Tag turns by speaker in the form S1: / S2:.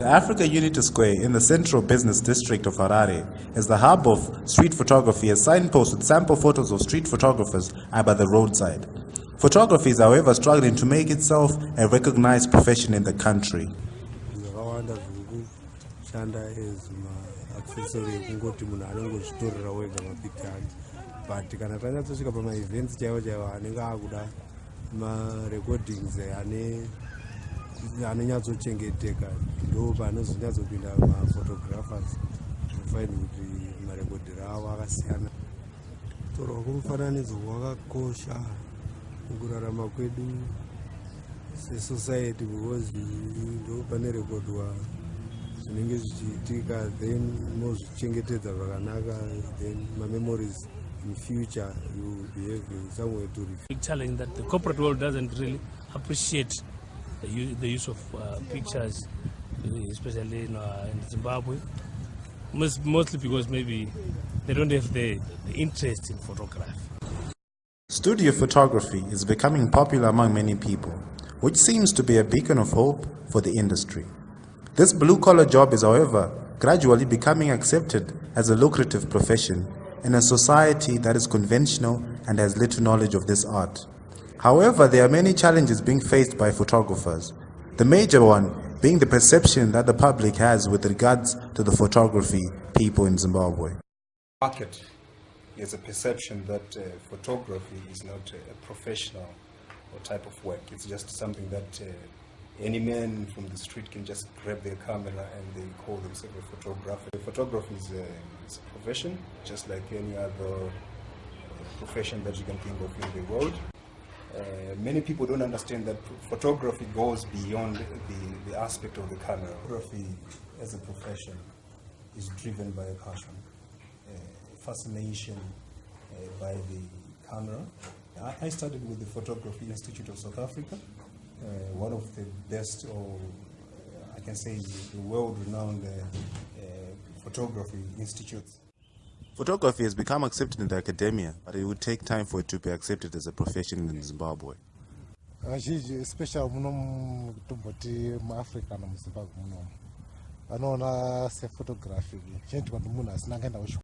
S1: The Africa Unity Square in the central business district of Harare is the hub of street photography as signposts with sample photos of street photographers are by the roadside. Photography is however struggling to make itself a recognized profession in the country.
S2: but anonyatsochengeteka ndo panozonyatsopinda maphotographers ofind kuti marekodhero avo akasiyana. Kutorwa kwomufananidzo kwakakosha mukurarama kwedu sesociety because ndo pane rekodwa zvinenge zvichiitika then mozvichengetedza zvakanaka then mamemories in future you behave somewhere to
S3: big challenge that the corporate world doesn't really appreciate the the use of uh, pictures, especially in, uh, in Zimbabwe. Most, mostly because maybe they don't have the, the interest in photography.
S1: Studio photography is becoming popular among many people, which seems to be a beacon of hope for the industry. This blue collar job is, however, gradually becoming accepted as a lucrative profession in a society that is conventional and has little knowledge of this art. However, there are many challenges being faced by photographers. The major one being the perception that the public has with regards to the photography people in Zimbabwe.
S4: Market is a perception that uh, photography is not a professional or type of work. It's just something that uh, any man from the street can just grab their camera and they call themselves a photographer. Photography is a, is a profession, just like any other profession that you can think of in the world. Uh, many people don't understand that photography goes beyond the, the aspect of the camera. Photography as a profession is driven by a passion, uh, fascination uh, by the camera. I, I studied with the Photography Institute of South Africa, uh, one of the best, or I can say the world-renowned photography institutes.
S1: Photography has become accepted in the academia, but it would take time for it to be accepted as a profession in Zimbabwe.
S5: vazhinji especially muno tomboti muafrica nomuzimbabwe munomu vanoona sephotography chinoitwa nemunhu asina akaenda kuchikoro